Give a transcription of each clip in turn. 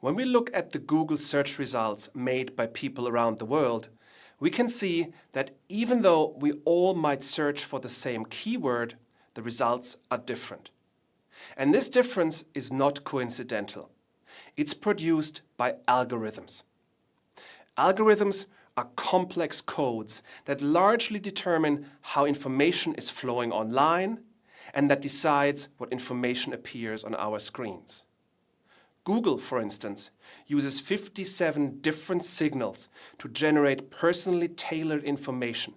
When we look at the Google search results made by people around the world, we can see that even though we all might search for the same keyword, the results are different. And this difference is not coincidental. It's produced by algorithms. Algorithms are complex codes that largely determine how information is flowing online and that decides what information appears on our screens. Google, for instance, uses 57 different signals to generate personally tailored information,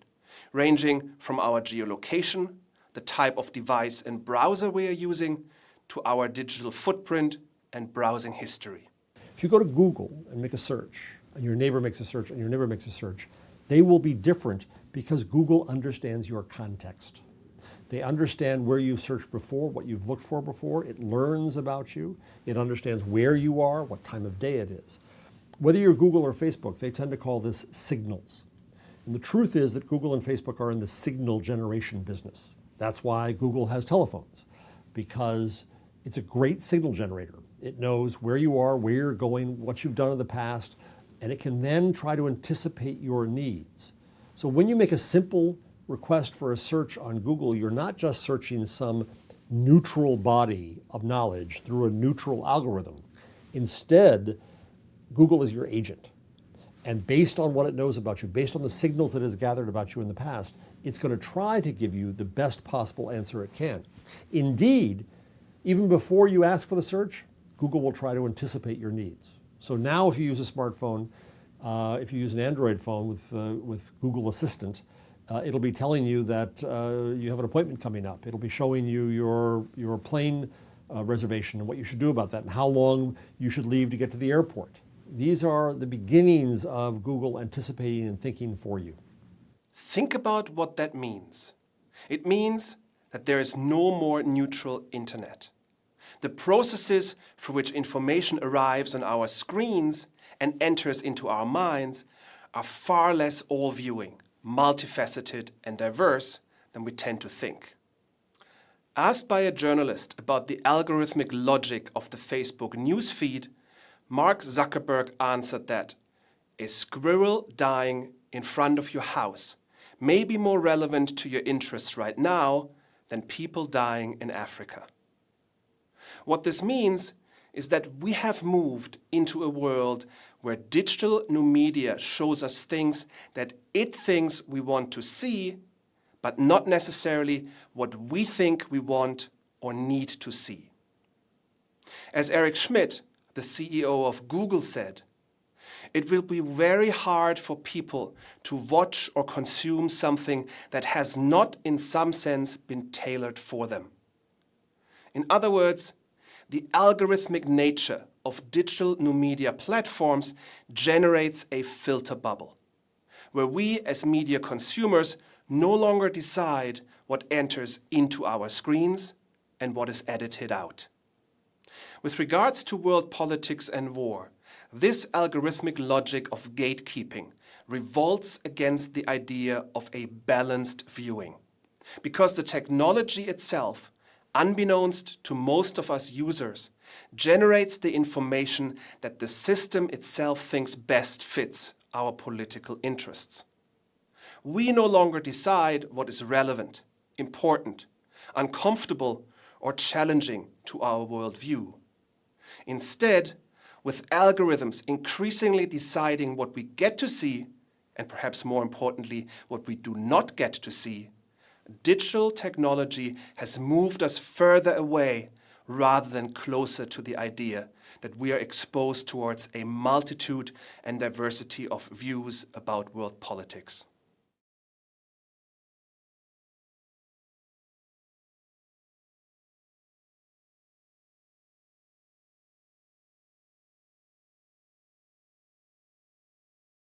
ranging from our geolocation, the type of device and browser we are using, to our digital footprint and browsing history. If you go to Google and make a search, and your neighbor makes a search, and your neighbor makes a search, they will be different because Google understands your context. They understand where you've searched before, what you've looked for before. It learns about you. It understands where you are, what time of day it is. Whether you're Google or Facebook, they tend to call this signals. And the truth is that Google and Facebook are in the signal generation business. That's why Google has telephones, because it's a great signal generator. It knows where you are, where you're going, what you've done in the past, and it can then try to anticipate your needs. So when you make a simple request for a search on Google, you're not just searching some neutral body of knowledge through a neutral algorithm. Instead, Google is your agent. And based on what it knows about you, based on the signals that it has gathered about you in the past, it's going to try to give you the best possible answer it can. Indeed, even before you ask for the search, Google will try to anticipate your needs. So now if you use a smartphone, uh, if you use an Android phone with, uh, with Google Assistant, uh, it'll be telling you that uh, you have an appointment coming up. It'll be showing you your, your plane uh, reservation and what you should do about that and how long you should leave to get to the airport. These are the beginnings of Google anticipating and thinking for you. Think about what that means. It means that there is no more neutral internet. The processes for which information arrives on our screens and enters into our minds are far less all-viewing, multifaceted and diverse than we tend to think. Asked by a journalist about the algorithmic logic of the Facebook newsfeed, Mark Zuckerberg answered that a squirrel dying in front of your house may be more relevant to your interests right now than people dying in Africa. What this means is that we have moved into a world where digital new media shows us things that it thinks we want to see, but not necessarily what we think we want or need to see. As Eric Schmidt, the CEO of Google said, it will be very hard for people to watch or consume something that has not in some sense been tailored for them. In other words, the algorithmic nature of digital new media platforms generates a filter bubble, where we as media consumers no longer decide what enters into our screens and what is edited out. With regards to world politics and war, this algorithmic logic of gatekeeping revolts against the idea of a balanced viewing, because the technology itself unbeknownst to most of us users, generates the information that the system itself thinks best fits our political interests. We no longer decide what is relevant, important, uncomfortable or challenging to our worldview. Instead, with algorithms increasingly deciding what we get to see, and perhaps more importantly, what we do not get to see, digital technology has moved us further away rather than closer to the idea that we are exposed towards a multitude and diversity of views about world politics.